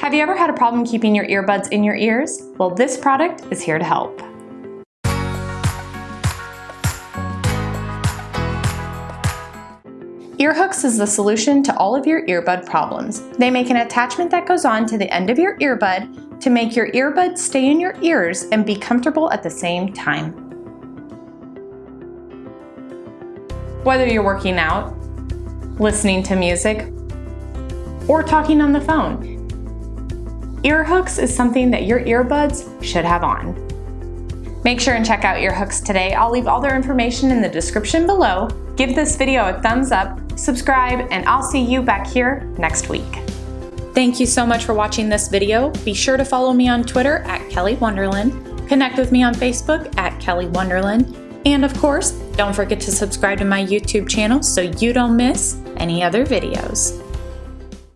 Have you ever had a problem keeping your earbuds in your ears? Well, this product is here to help. Earhooks is the solution to all of your earbud problems. They make an attachment that goes on to the end of your earbud to make your earbuds stay in your ears and be comfortable at the same time. Whether you're working out, listening to music, or talking on the phone, Earhooks is something that your earbuds should have on. Make sure and check out Earhooks today. I'll leave all their information in the description below. Give this video a thumbs up, subscribe, and I'll see you back here next week. Thank you so much for watching this video. Be sure to follow me on Twitter at Kelly Wonderland, connect with me on Facebook at Kelly Wonderland, and of course, don't forget to subscribe to my YouTube channel so you don't miss any other videos.